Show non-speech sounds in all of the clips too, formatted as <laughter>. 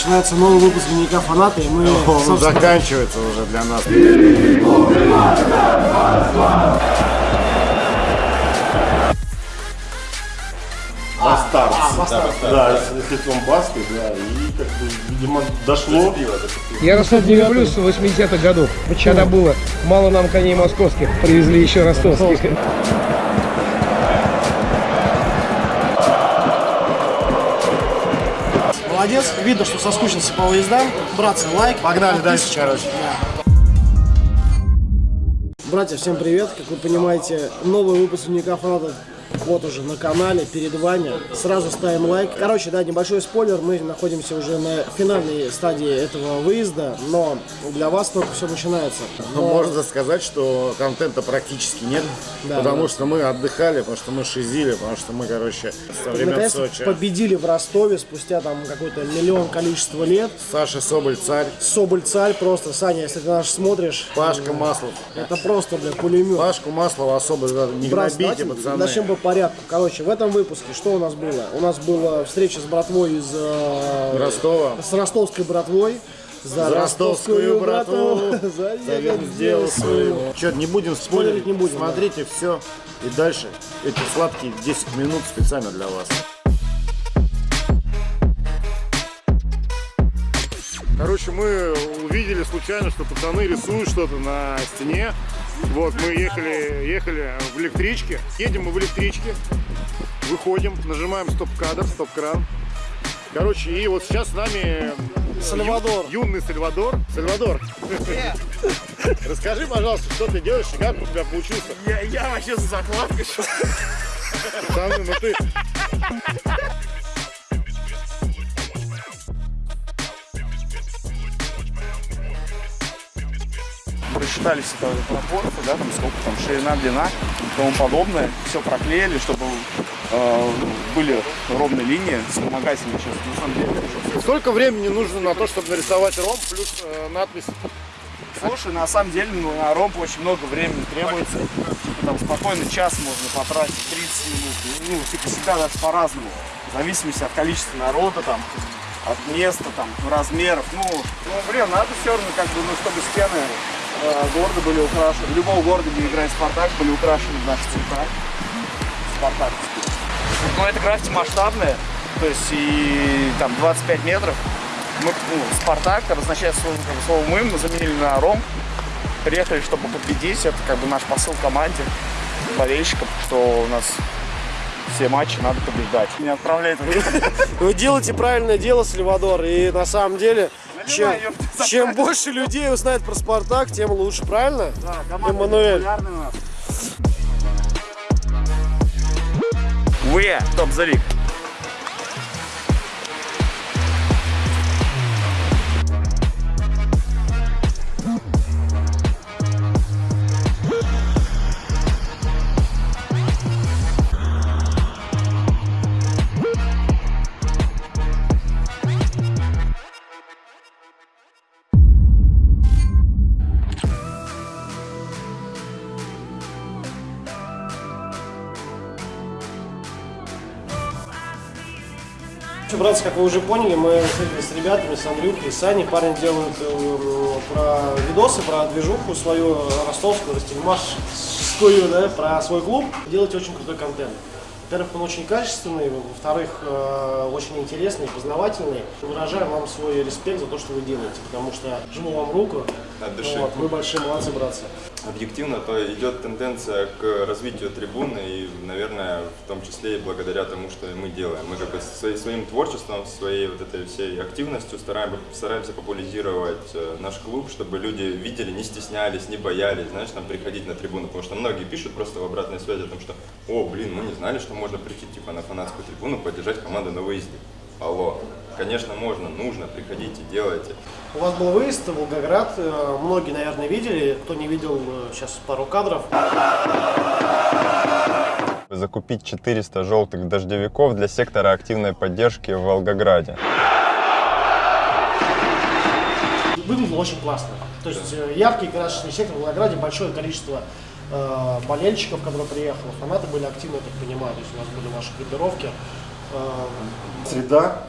Начинается новый выпуск дневника фаната, и мы... Он собственно, заканчивается уже для нас. Бастард. а, Бастард. Да, с лицом Баски, да, и как бы, видимо, дошло. Я Ростов не люблю с 80-х годов. Когда было мало нам коней московских, привезли еще ростовских. Молодец, видно, что соскучился по выездам. Братцы, лайк. Погнали дальше, короче. Братья, всем привет! Как вы понимаете, новый выпуск фаната вот уже на канале, перед вами. Сразу ставим лайк. Короче, да, небольшой спойлер, мы находимся уже на финальной стадии этого выезда, но для вас только все начинается. Ну, Но- Можно сказать, что контента практически нет, Да, потому да. что мы отдыхали, потому что мы шизили, потому что мы, короче, со времен Сочи. победили в Ростове спустя там какой-то миллион количество лет. Саша Соболь царь, Соболь царь просто, Саня, если ты наш смотришь, Пашка Маслов. это просто, бля, пулемет. Пашку Маслова особо не Брат, гнобите, пацаны. начнем по порядку. Короче, в этом выпуске что у нас было? У нас была встреча с братвой из э, Ростова. с ростовской братвой. За, <laughs> За ростовскую братву. За Завет сделал своего. Че, не будем спорить, Спойлерить не будем, Смотрите все. И дальше эти сладкие 10 минут специально для вас. Короче, мы увидели случайно, что пацаны рисуют что-то на стене. Вот, мы ехали, ехали в электричке. Едем мы в электричке, выходим, нажимаем стоп-кадр, стоп-кран. Короче, и вот сейчас с нами Сальвадор. ю- юный Сальвадор. Сальвадор, <laughs> расскажи, пожалуйста, что ты делаешь и как у тебя получился? Я, я вообще за закладкой. Пацаны, ну ты... Просчитали все там пропорции, да, там сколько там ширина, длина и тому подобное. Все проклеили, чтобы э, были ровные линии, вспомогательные сейчас. На самом деле, Сколько времени нужно на то, чтобы нарисовать ромб плюс э, надпись? Слушай, на самом деле ну, на ромб очень много времени требуется. Типа, там спокойно час можно потратить, 30 минут. Ну, типа всегда даже по-разному. В зависимости от количества народа, там, от места, там, размеров. Ну, ну блин, надо все равно, как бы, ну, чтобы стены города были украшены. Любого города, где играет Спартак, были украшены наши цвета. Спартаковские. Но это граффити масштабное, то есть и там 25 метров. Мы, ну, Спартак обозначает слово, как бы, слово мы, мы заменили на ром. Приехали, чтобы победить. Это как бы наш посыл команде, болельщикам, что у нас все матчи надо побеждать. Не отправляет <laughs> Вы делаете правильное дело, Сальвадор, и на самом деле, чем, чем больше людей узнает про Спартак, тем лучше, правильно? Эммануэль. Вы топ братцы, как вы уже поняли, мы с ребятами, с Андрюхой, с Саней. Парни делают э, про видосы, про движуху свою ростовскую, ростельмашскую, да, про свой клуб. Делаете очень крутой контент. Во-первых, он очень качественный, во-вторых, э, очень интересный, познавательный. Выражаем вам свой респект за то, что вы делаете, потому что жму вам руку. От души. Вот, вы большие молодцы, братцы. Объективно, то идет тенденция к развитию трибуны и, наверное, в том числе и благодаря тому, что мы делаем. Мы как бы свои- своим творчеством, своей вот этой всей активностью стараем- стараемся популяризировать э, наш клуб, чтобы люди видели, не стеснялись, не боялись, знаешь, там приходить на трибуну, потому что многие пишут просто в обратной связи о том, что «О, блин, мы не знали, что можно прийти типа на фанатскую трибуну, поддержать команду на выезде». Алло, конечно, можно, нужно, приходите, делайте. У вас был выезд в Волгоград, э, многие, наверное, видели. Кто не видел, э, сейчас пару кадров. закупить 400 желтых дождевиков для сектора активной поддержки в Волгограде. Выглядело очень классно. То есть э, яркий красочный сектор в Волгограде, большое количество э, болельщиков, которые приехало, фанаты были активны, я так понимаю, то есть у нас были ваши группировки. Э, Среда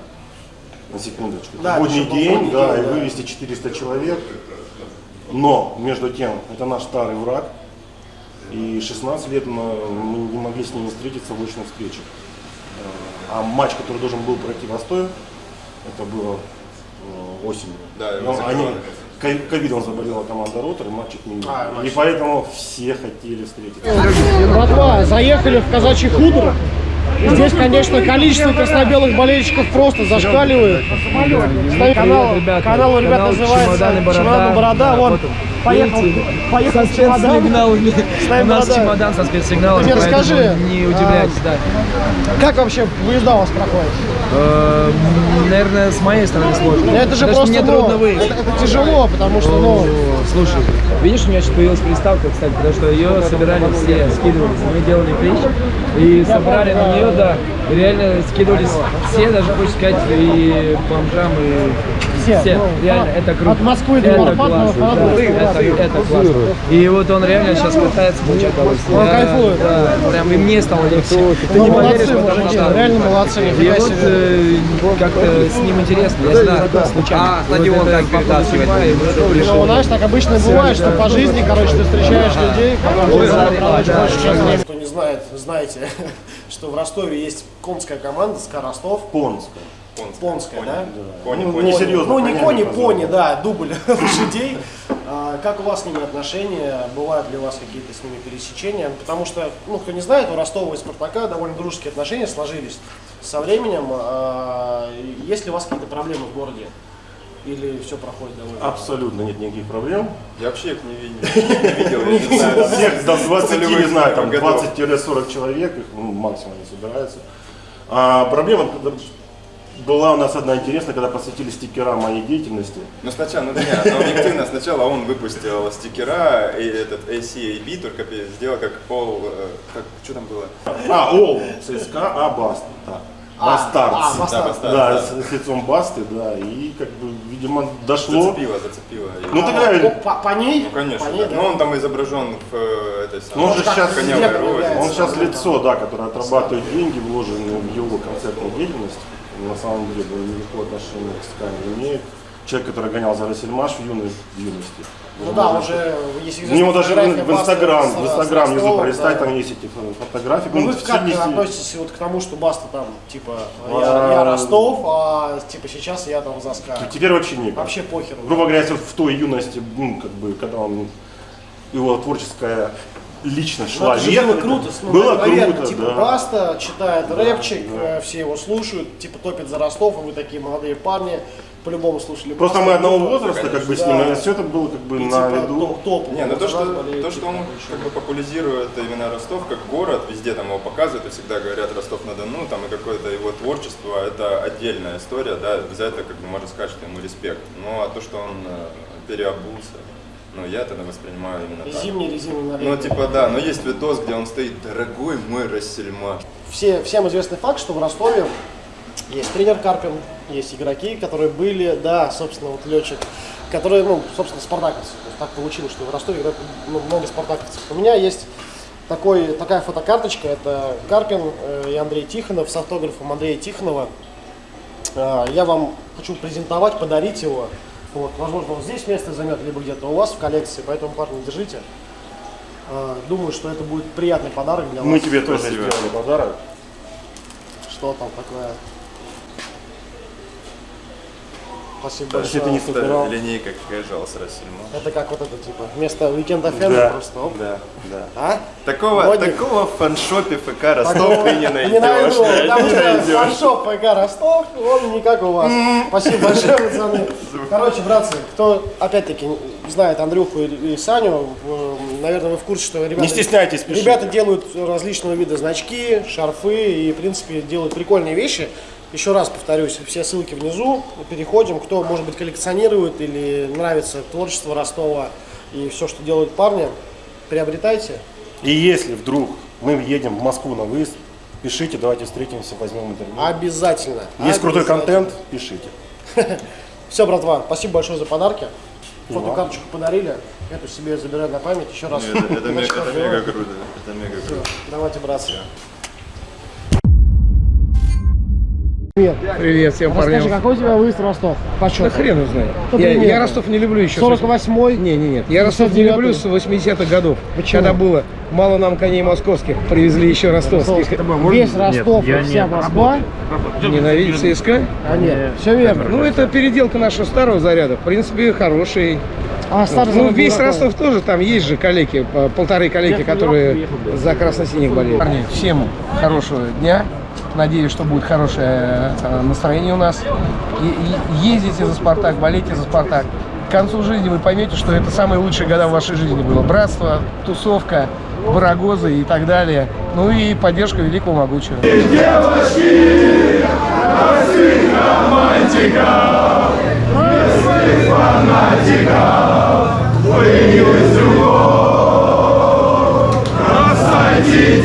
на секундочку. Да, будний день, да, и вывести 400 человек. Но, между тем, это наш старый враг. И 16 лет мы, не могли с ними встретиться в очных встречах. Э, А матч, который должен был пройти в Ростове, это было э, осенью. Да, Но его они, ковидом заболела команда Ротор, и матч отменили. А, и поэтому все хотели встретиться. Братва, заехали в казачий хутор. Здесь, конечно, количество красно-белых болельщиков просто зашкаливает. Стоит канал, ребята. канал у ребят Канал называется «Чемоданы Борода». «Чемоданы Борода». Да, Вон, поехал, поехал Со чемодан. Ставим У нас борода. чемодан со спецсигналами, Ты мне расскажи, не удивляйтесь, да. Как вообще выезда у вас проходит? Э, Наверное, с моей стороны сложно. Это же Потому просто, мне ну, трудно выехать. это, это тяжело, потому что, ну, Слушай, видишь, у меня сейчас появилась приставка, кстати, потому что ее собирали все, скидывались. Мы делали клич и собрали на нее, да. Реально скидывались все, даже хочешь сказать, и бомжам, и Все, ну, реально, это круто. от Москвы до это ну, да. это, это классно. И вот он реально сейчас пытается получать удовольствие. Он кайфует. Да, прям и мне стало легче. Ты ну, не молодцы, поверишь, потому что... реально молодцы, И вот э, как-то с ним интересно, я знаю, случайно. А, стадион как перетаскивать Ну, знаешь, так обычно бывает, что по жизни, короче, ты встречаешь людей, которые ты. Кто не знает, знаете, <laughs> что в Ростове есть конская команда СКА Ростов. Понская. Понская, да? Пони, Ну, пони. не серьезно. Ну, не кони, пони, да, дубль <laughs> лошадей. А, Как у вас с ними отношения? Бывают ли у вас какие-то с ними пересечения? Потому что, ну, кто не знает, у Ростова и Спартака довольно дружеские отношения сложились со временем. А, Есть ли у вас какие-то проблемы в городе? Или все проходит довольно? Абсолютно нет никаких проблем. Я вообще их не видел, <laughs> я не знаю. Всех до 20, не знаю, там годов. 20-40 человек, их ну, максимум не собирается. А проблема была у нас одна интересная, когда посвятили стикера моей деятельности. Ну сначала, ну нет, но объективно сначала он выпустил стикера, и этот ACAB только сделал как All, э, как, что там было? А, Ол, ЦСКА, а Баст. Да. А, Бастардс. а, Бастардс. Да, Бастардс, Да, да. с, лицом Басты, да, и как бы, видимо, дошло. Зацепило, зацепило. Ну тогда, Ну, по, по ней? Ну конечно, по ней, да. да. но он там изображен в э, этой ну, он же сейчас, розе. он сейчас лицо, да, которое отрабатывает деньги, вложенные в его концертную деятельность. На самом деле, никакого отношения к СКА не имеет. Человек, который гонял за Рассельмаш в юной в юности. Ну да, уже есть У него даже в, фотография в Инстаграм, в Инстаграм внизу пролистать, да. там есть эти фо- фотографии. Ну вы Ну, как 70 относитесь вот к тому, что Баста там, типа, я, А. я Ростов, а типа сейчас я там за СКА. Теперь вообще никак. Вообще похер. Грубо говоря, если в той юности, ну, как бы, когда он, его творческая личность Ну, шла это же вверх, было круто, ну, было наверное, круто, типа да. Баста читает рэпчик, э, все его слушают, типа топит за Ростов, и вы такие молодые парни, по-любому слушали Просто мы одного возраста, как бы, с ним, Да. и все это было, как бы, и, на типа, виду. топ, топ. Не, ну то, что, болеет, то, что он типа, как бы популяризирует именно Ростов как город, везде там его показывают, и всегда говорят Ростов-на-Дону, там и какое-то его творчество, это отдельная история, да, за это как бы можно сказать, что ему респект. Ну а то, что он э, переобулся, ну я это воспринимаю именно так. Зимний или зимний на Ну типа да, но есть видос, где он стоит, дорогой мой Рассельмаш. все, всем известный факт, что в Ростове есть тренер Карпин, есть игроки, которые были, да, собственно, вот летчик, которые, ну, собственно, спартаковцы. То есть так получилось, что в Ростове играют много спартаковцев. У меня есть такой, такая фотокарточка, это Карпин э, и Андрей Тихонов с автографом Андрея Тихонова. Э, Я вам хочу презентовать, подарить его. Вот, возможно, он здесь место займет, либо где-то у вас в коллекции, поэтому, парни, держите. Э, Думаю, что это будет приятный подарок для Мы вас. тебе тоже сделали подарок. Что там такое? Спасибо большое. не убирал. линейка какая с Рассельмаш. Это как вот это типа вместо Weekend FM Да. просто оп. Да, да. А? Такого, Модник. такого в фаншопе ФК Ростов ты не найдешь. найду, потому Не что фаншоп ПК Ростов, он не как у вас. Спасибо большое, пацаны. Короче, братцы, кто, опять-таки, знает Андрюху и Саню, наверное, вы в курсе, что ребята... Не стесняйтесь, пишите. Ребята делают различного вида значки, шарфы и, в принципе, делают прикольные вещи. Еще раз повторюсь, все ссылки внизу. Переходим, кто, может быть, коллекционирует или нравится творчество Ростова и все, что делают парни, приобретайте. И если вдруг мы едем в Москву на выезд, пишите, давайте встретимся, возьмем интервью. Обязательно. Есть крутой Обязательно. контент, пишите. <laughs> Все, братва, спасибо большое за подарки. Фотокарточку подарили. Эту себе забираю на память. Еще раз. Это, <laughs> мега круто. Это мега круто. Давайте, братцы. Привет. Привет всем Расскажи, парням. какой у тебя выезд в Ростов? По Да счету? хрен его знает. Ну, Я, я Ростов не люблю еще. с 48-й? Не, не, нет. Я Ростов не 59-й. люблю с 80-х годов. Почему? Когда было мало нам коней московских, привезли еще ростовских. Весь Ростов и вся Москва? Ненавидит ЦСКА? А нет, все верно. Ну, это переделка нашего старого заряда. В принципе, хороший. А старый Ну, весь? Ростов тоже, там есть же коллеги, по- полторы коллеги, которые за красно-синих болеют. Парни, всем хорошего дня. Надеюсь, что будет хорошее э, настроение у нас. И- и ездите за «Спартак», болейте за «Спартак». К концу жизни вы поймете, что это самые лучшие года в вашей жизни было. Братство, тусовка, барагозы и так далее. Ну и поддержка великого могучего. Уважаемые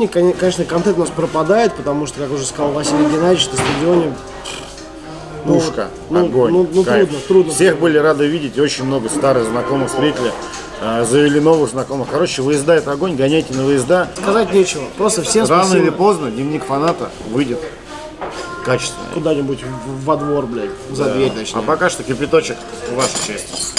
стадионе, коне- конечно, контент у нас пропадает, потому что, как уже сказал Василий Геннадьевич, на стадионе ну, Пушка, ну, огонь, ну, ну, кайф. трудно, трудно. Всех были рады видеть, очень много старых знакомых встретили, э, завели новых знакомых. Короче, выезда это огонь, гоняйте на выезда. Сказать нечего. Просто всем Рано спасибо. или поздно дневник фаната выйдет качественно. Куда-нибудь во двор, блядь, за дверь А точнее. пока что кипяточек в вашу честь.